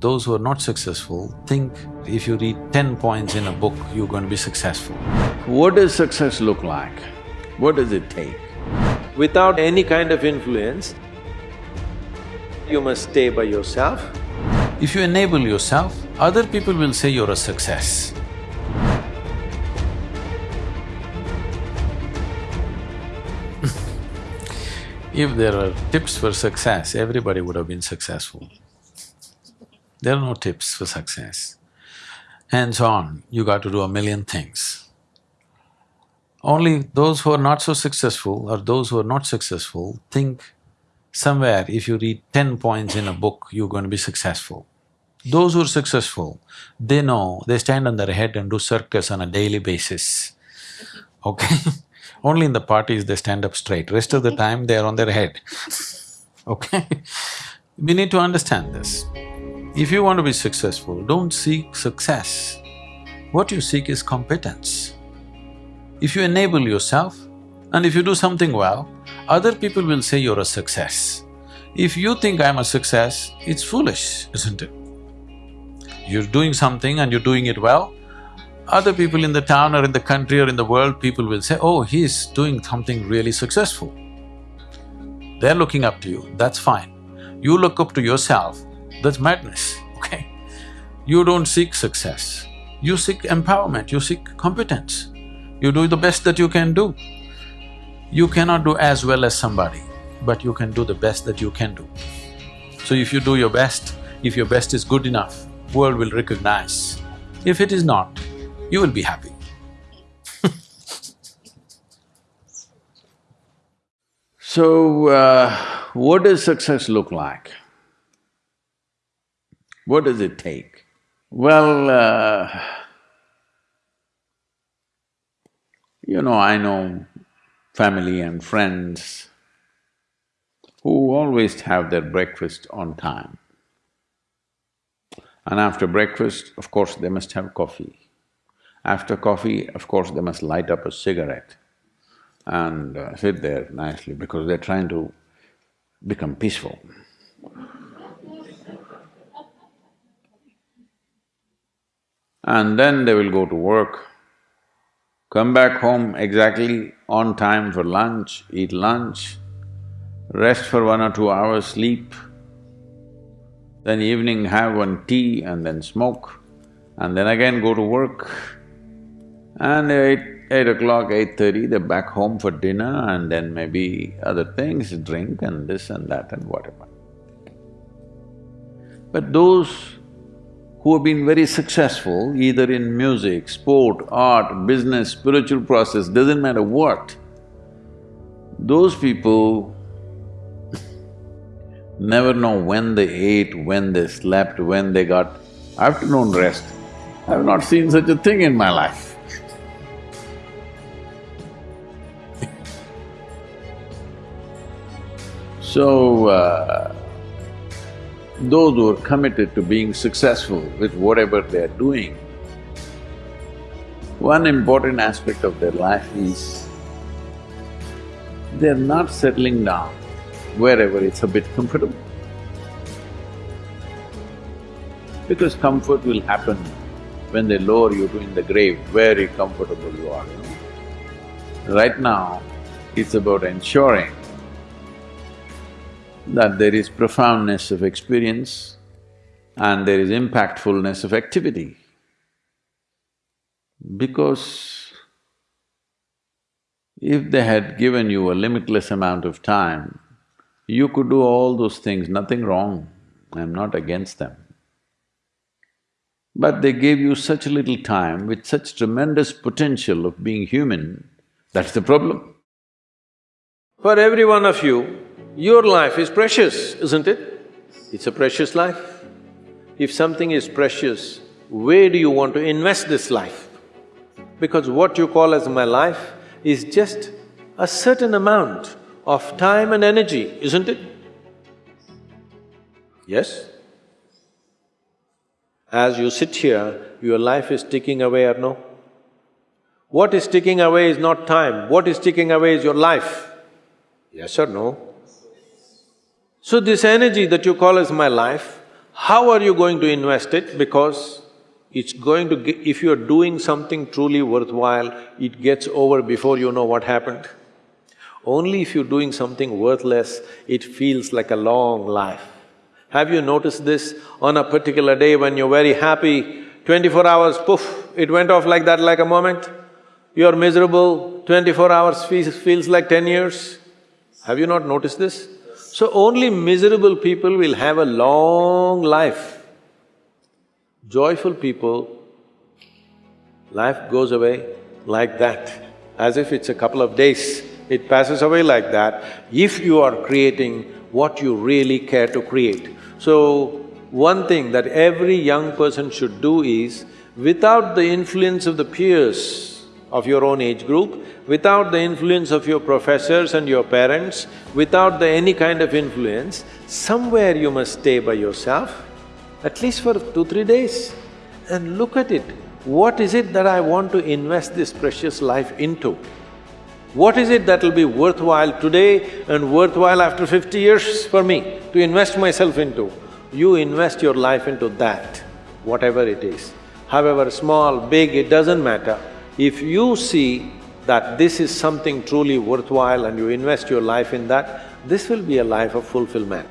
those who are not successful think if you read ten points in a book, you're going to be successful. What does success look like? What does it take? Without any kind of influence, you must stay by yourself. If you enable yourself, other people will say you're a success. if there were tips for success, everybody would have been successful. There are no tips for success. Hands on, you got to do a million things. Only those who are not so successful or those who are not successful think somewhere if you read ten points in a book, you're going to be successful. Those who are successful, they know they stand on their head and do circus on a daily basis, okay? Only in the parties they stand up straight, rest of the time they are on their head, okay? We need to understand this. If you want to be successful, don't seek success. What you seek is competence. If you enable yourself and if you do something well, other people will say you're a success. If you think I'm a success, it's foolish, isn't it? You're doing something and you're doing it well, other people in the town or in the country or in the world, people will say, oh, he's doing something really successful. They're looking up to you, that's fine. You look up to yourself, that's madness, okay? You don't seek success, you seek empowerment, you seek competence. You do the best that you can do. You cannot do as well as somebody, but you can do the best that you can do. So if you do your best, if your best is good enough, world will recognize. If it is not, you will be happy. So, uh, what does success look like? What does it take? Well, uh, you know, I know family and friends who always have their breakfast on time. And after breakfast, of course, they must have coffee. After coffee, of course, they must light up a cigarette and uh, sit there nicely because they're trying to become peaceful. And then they will go to work, come back home exactly on time for lunch, eat lunch, rest for one or two hours, sleep, then evening have one tea and then smoke, and then again go to work. And eight, eight o'clock, eight-thirty, they're back home for dinner and then maybe other things, drink and this and that and whatever. But those who have been very successful, either in music, sport, art, business, spiritual process, doesn't matter what, those people never know when they ate, when they slept, when they got afternoon rest. I've not seen such a thing in my life. So, uh, those who are committed to being successful with whatever they're doing, one important aspect of their life is they're not settling down wherever it's a bit comfortable. Because comfort will happen when they lower you to in the grave, very comfortable you are. Right now, it's about ensuring that there is profoundness of experience and there is impactfulness of activity. Because if they had given you a limitless amount of time, you could do all those things, nothing wrong, I'm not against them. But they gave you such little time with such tremendous potential of being human, that's the problem. For every one of you, your life is precious, isn't it? It's a precious life. If something is precious, where do you want to invest this life? Because what you call as my life is just a certain amount of time and energy, isn't it? Yes? As you sit here, your life is ticking away or no? What is ticking away is not time, what is ticking away is your life. Yes or no? So this energy that you call as my life, How are you going to invest it? Because it's going to… Get, if you're doing something truly worthwhile, it gets over before you know what happened. Only if you're doing something worthless, it feels like a long life. Have you noticed this? On a particular day when you're very happy, twenty-four hours, poof, it went off like that like a moment. You're miserable, twenty-four hours feels, feels like ten years. Have you not noticed this? So only miserable people will have a long life. Joyful people, life goes away like that, as if it's a couple of days. It passes away like that if you are creating what you really care to create. So, one thing that every young person should do is, without the influence of the peers of your own age group, without the influence of your professors and your parents, without the any kind of influence, somewhere you must stay by yourself, at least for two, three days, and look at it. What is it that I want to invest this precious life into? What is it that will be worthwhile today and worthwhile after fifty years for me to invest myself into? You invest your life into that, whatever it is. However small, big, it doesn't matter. If you see that this is something truly worthwhile and you invest your life in that, this will be a life of fulfillment.